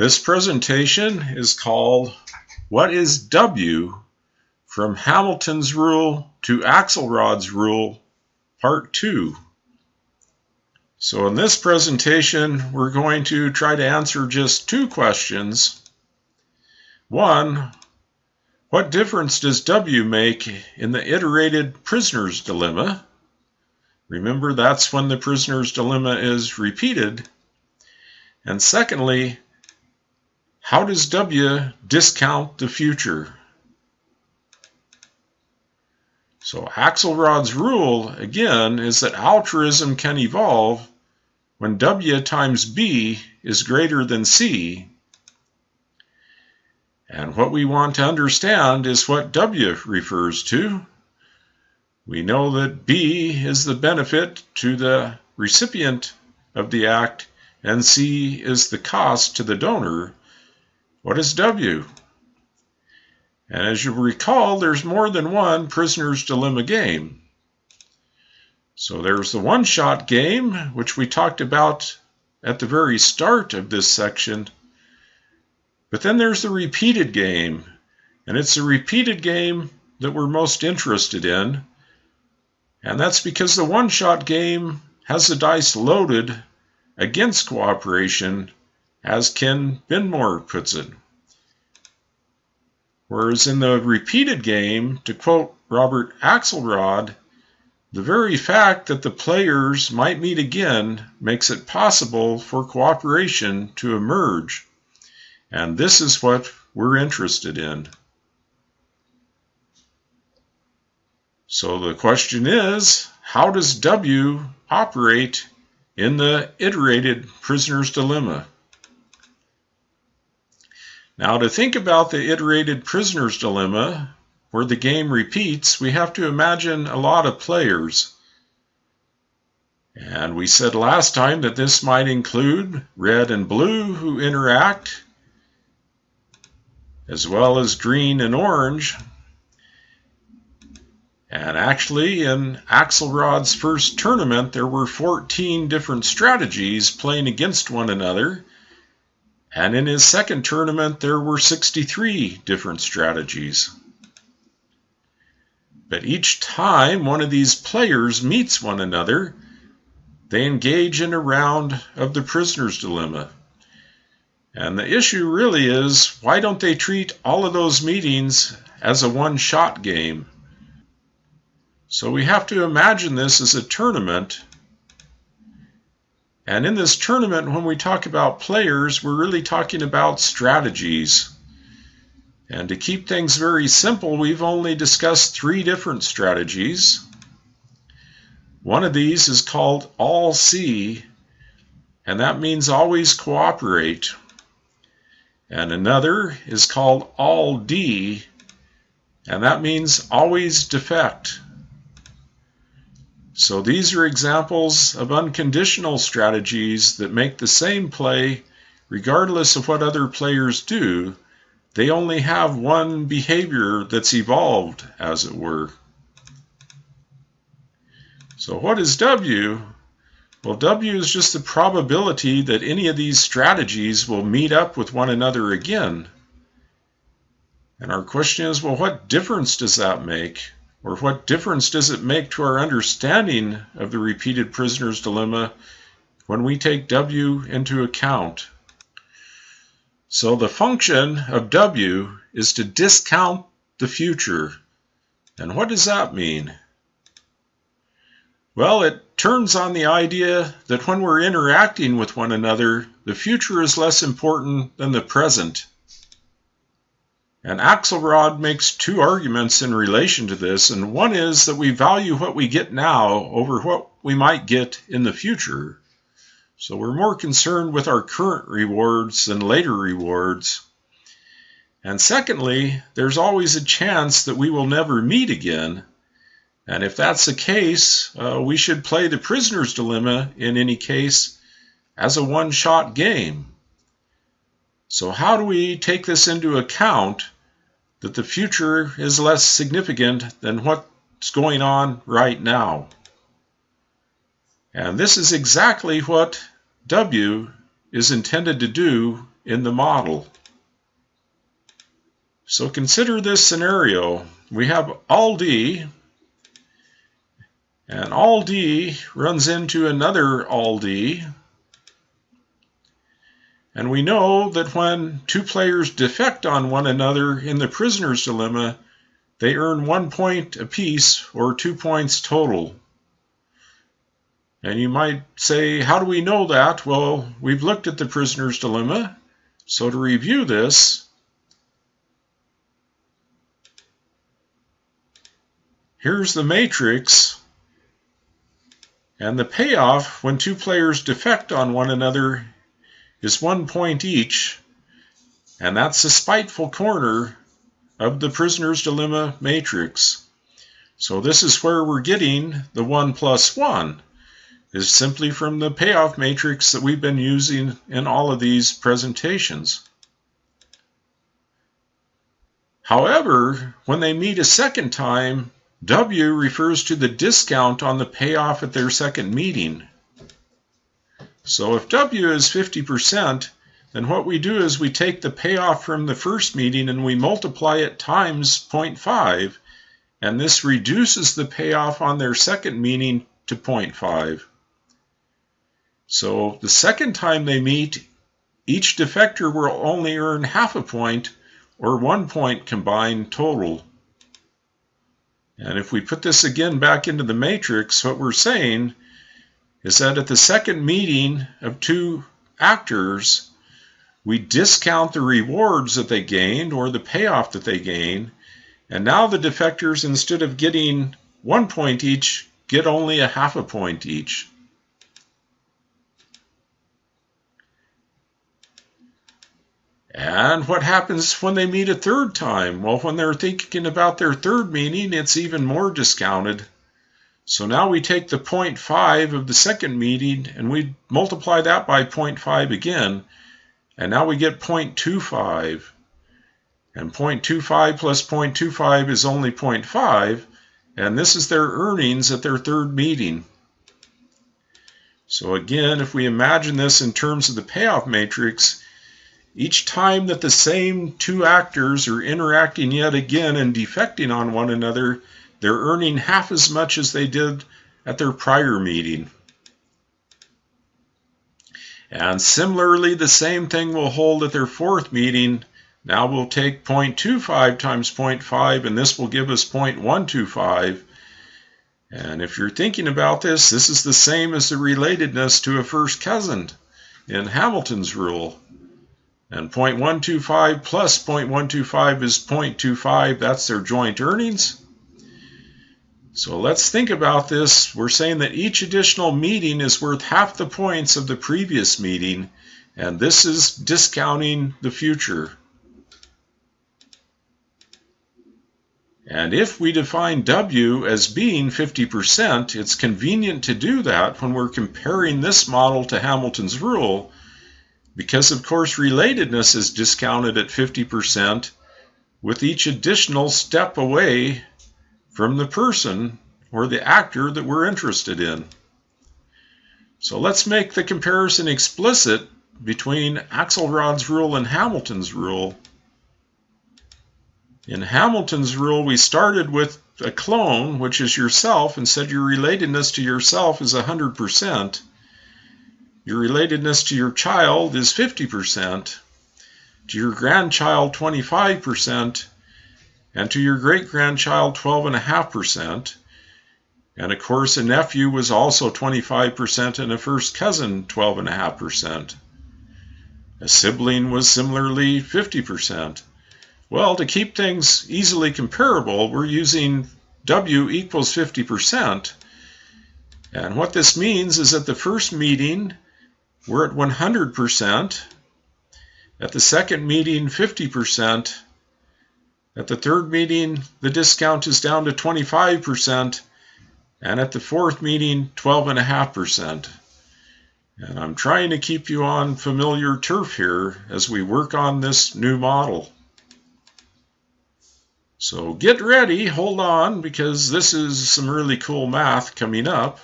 This presentation is called What is W from Hamilton's Rule to Axelrod's Rule, Part 2. So in this presentation, we're going to try to answer just two questions. One, what difference does W make in the iterated prisoner's dilemma? Remember, that's when the prisoner's dilemma is repeated. And secondly, how does W discount the future? So Axelrod's rule, again, is that altruism can evolve when W times B is greater than C. And what we want to understand is what W refers to. We know that B is the benefit to the recipient of the act and C is the cost to the donor. What is W? And as you recall, there's more than one prisoner's dilemma game. So there's the one shot game, which we talked about at the very start of this section. But then there's the repeated game, and it's the repeated game that we're most interested in. And that's because the one shot game has the dice loaded against cooperation as Ken Binmore puts it. Whereas in the repeated game, to quote Robert Axelrod, the very fact that the players might meet again makes it possible for cooperation to emerge. And this is what we're interested in. So the question is, how does W operate in the iterated prisoner's dilemma? Now, to think about the iterated prisoner's dilemma, where the game repeats, we have to imagine a lot of players. And we said last time that this might include red and blue who interact, as well as green and orange. And actually, in Axelrod's first tournament, there were 14 different strategies playing against one another. And in his second tournament, there were 63 different strategies. But each time one of these players meets one another, they engage in a round of the prisoner's dilemma. And the issue really is why don't they treat all of those meetings as a one shot game? So we have to imagine this as a tournament and in this tournament, when we talk about players, we're really talking about strategies. And to keep things very simple, we've only discussed three different strategies. One of these is called all C, and that means always cooperate. And another is called all D, and that means always defect. So these are examples of unconditional strategies that make the same play regardless of what other players do. They only have one behavior that's evolved, as it were. So what is W? Well, W is just the probability that any of these strategies will meet up with one another again. And our question is, well, what difference does that make? Or what difference does it make to our understanding of the repeated prisoner's dilemma when we take W into account? So the function of W is to discount the future. And what does that mean? Well, it turns on the idea that when we're interacting with one another, the future is less important than the present. And Axelrod makes two arguments in relation to this, and one is that we value what we get now over what we might get in the future. So we're more concerned with our current rewards than later rewards. And secondly, there's always a chance that we will never meet again. And if that's the case, uh, we should play the prisoner's dilemma in any case as a one shot game. So, how do we take this into account that the future is less significant than what's going on right now? And this is exactly what W is intended to do in the model. So consider this scenario. We have all D, and all D runs into another all D. And we know that when two players defect on one another in the prisoner's dilemma, they earn one point apiece or two points total. And you might say, how do we know that? Well, we've looked at the prisoner's dilemma. So to review this, here's the matrix. And the payoff when two players defect on one another is one point each. And that's the spiteful corner of the prisoner's dilemma matrix. So this is where we're getting the 1 plus 1 is simply from the payoff matrix that we've been using in all of these presentations. However, when they meet a second time, W refers to the discount on the payoff at their second meeting. So if W is 50%, then what we do is we take the payoff from the first meeting and we multiply it times 0.5, and this reduces the payoff on their second meeting to 0.5. So the second time they meet, each defector will only earn half a point or one point combined total. And if we put this again back into the matrix, what we're saying is that at the second meeting of two actors, we discount the rewards that they gained or the payoff that they gain. And now the defectors, instead of getting one point each, get only a half a point each. And what happens when they meet a third time? Well, when they're thinking about their third meeting, it's even more discounted. So now we take the 0.5 of the second meeting and we multiply that by 0.5 again. And now we get 0.25. And 0.25 plus 0.25 is only 0.5. And this is their earnings at their third meeting. So again, if we imagine this in terms of the payoff matrix, each time that the same two actors are interacting yet again and defecting on one another, they're earning half as much as they did at their prior meeting. And similarly, the same thing will hold at their fourth meeting. Now we'll take 0.25 times 0.5, and this will give us 0.125. And if you're thinking about this, this is the same as the relatedness to a first cousin in Hamilton's rule. And 0.125 plus 0.125 is 0.25. That's their joint earnings. So let's think about this. We're saying that each additional meeting is worth half the points of the previous meeting, and this is discounting the future. And if we define W as being 50%, it's convenient to do that when we're comparing this model to Hamilton's rule because of course relatedness is discounted at 50% with each additional step away from the person or the actor that we're interested in. So let's make the comparison explicit between Axelrod's rule and Hamilton's rule. In Hamilton's rule, we started with a clone, which is yourself, and said your relatedness to yourself is 100%. Your relatedness to your child is 50%, to your grandchild 25%, and to your great grandchild 12.5%. And of course, a nephew was also 25%, and a first cousin 12.5%. A sibling was similarly 50%. Well, to keep things easily comparable, we're using W equals 50%. And what this means is that the first meeting, we're at 100%. At the second meeting, 50%. At the third meeting, the discount is down to 25%. And at the fourth meeting, 12.5%. And I'm trying to keep you on familiar turf here as we work on this new model. So get ready, hold on, because this is some really cool math coming up.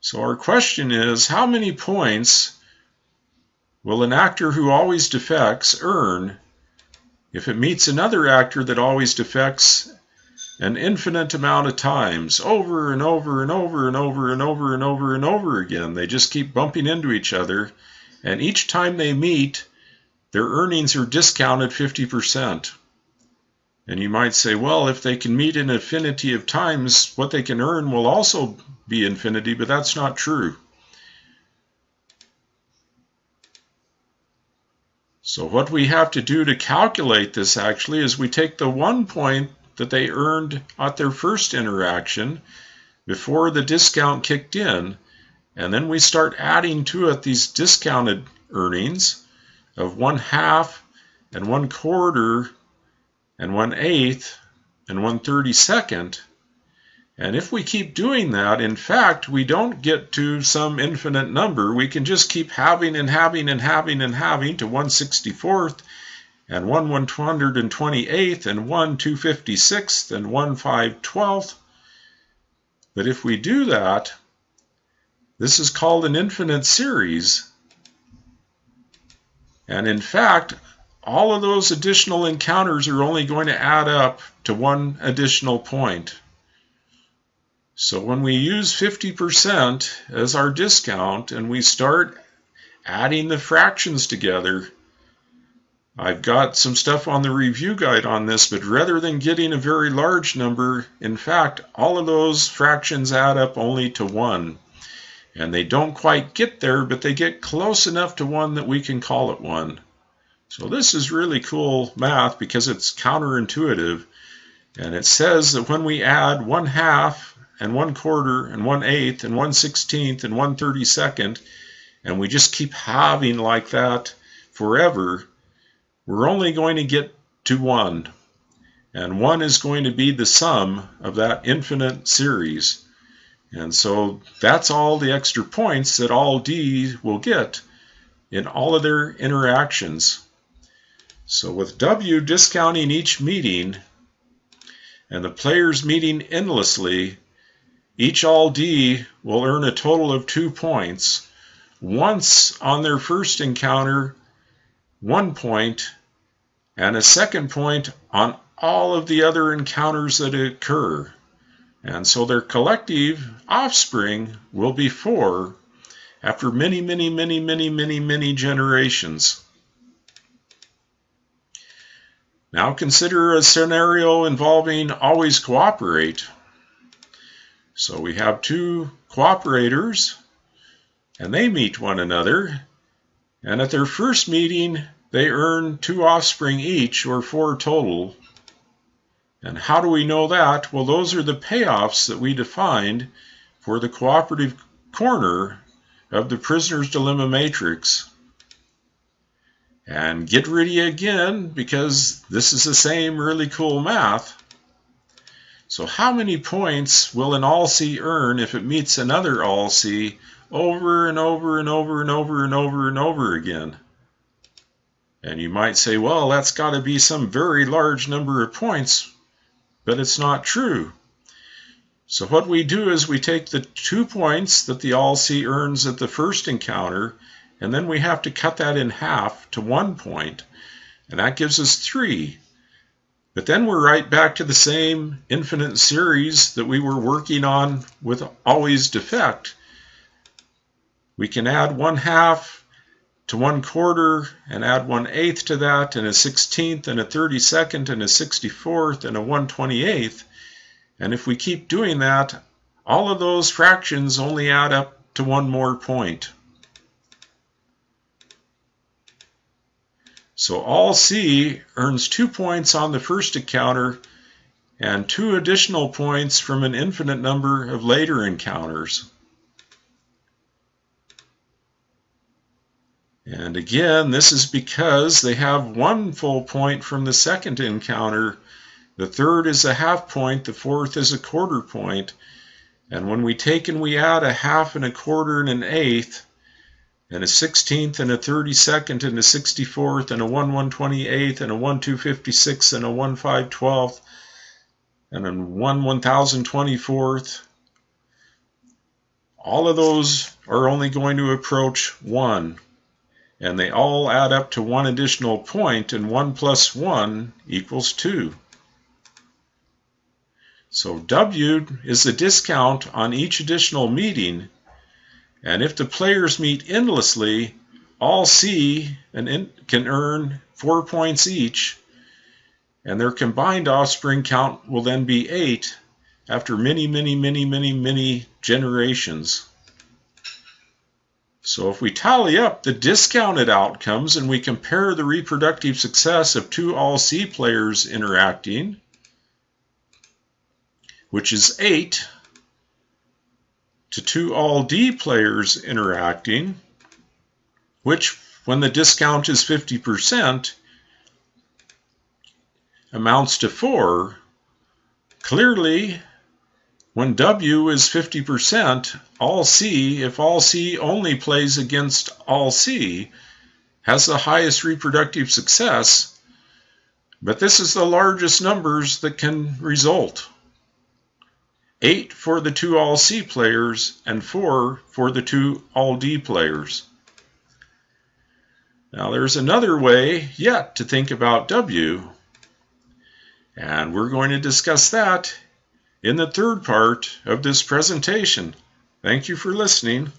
So our question is, how many points will an actor who always defects earn if it meets another actor that always defects an infinite amount of times over and over and over and over and over and over and over again. They just keep bumping into each other, and each time they meet, their earnings are discounted 50%. And you might say, well, if they can meet an infinity of times, what they can earn will also be infinity, but that's not true. So what we have to do to calculate this actually is we take the one point that they earned at their first interaction before the discount kicked in, and then we start adding to it these discounted earnings of one half and one quarter and one eighth and one thirty second. And if we keep doing that, in fact, we don't get to some infinite number. We can just keep having and having and having and having to 164th and 1 128th and 1 256th and 1 512th. But if we do that, this is called an infinite series. And in fact, all of those additional encounters are only going to add up to one additional point. So when we use 50% as our discount and we start adding the fractions together, I've got some stuff on the review guide on this, but rather than getting a very large number, in fact, all of those fractions add up only to 1. And they don't quite get there, but they get close enough to 1 that we can call it 1. So this is really cool math because it's counterintuitive. And it says that when we add 1 half and 1 quarter and one eighth and one sixteenth and one thirty second, and we just keep halving like that forever, we're only going to get to 1. And 1 is going to be the sum of that infinite series. And so that's all the extra points that all D will get in all of their interactions. So with W discounting each meeting and the players meeting endlessly, each all D will earn a total of two points. Once on their first encounter, one point, and a second point on all of the other encounters that occur. And so their collective offspring will be four after many, many, many, many, many, many generations. Now consider a scenario involving always cooperate. So we have two cooperators and they meet one another. And at their first meeting, they earn two offspring each, or four total. And how do we know that? Well, those are the payoffs that we defined for the cooperative corner of the prisoner's dilemma matrix. And get ready again because this is the same really cool math. So how many points will an all-C earn if it meets another all-C over and over and over and over and over and over again? And you might say, well, that's got to be some very large number of points, but it's not true. So what we do is we take the two points that the All-C earns at the first encounter, and then we have to cut that in half to one point, and that gives us three. But then we're right back to the same infinite series that we were working on with always defect. We can add one half to one quarter and add one eighth to that and a sixteenth and a thirty second and a sixty fourth and a one twenty eighth. And if we keep doing that, all of those fractions only add up to one more point. So all C earns two points on the first encounter and two additional points from an infinite number of later encounters. And again, this is because they have one full point from the second encounter. The third is a half point, the fourth is a quarter point. And when we take and we add a half and a quarter and an eighth, and a sixteenth and a thirty second and a sixty fourth and a one one twenty eighth and a one two fifty six and a one five twelfth and a one one thousand twenty fourth, all of those are only going to approach one and they all add up to one additional point, and 1 plus 1 equals 2. So W is the discount on each additional meeting, and if the players meet endlessly, all C and can earn 4 points each, and their combined offspring count will then be 8 after many, many, many, many, many generations. So if we tally up the discounted outcomes and we compare the reproductive success of two All-C players interacting, which is 8, to two All-D players interacting, which when the discount is 50% amounts to 4, clearly when W is 50%, all C, if all C only plays against all C, has the highest reproductive success, but this is the largest numbers that can result. 8 for the two all C players and 4 for the two all D players. Now there's another way yet to think about W, and we're going to discuss that in the third part of this presentation. Thank you for listening.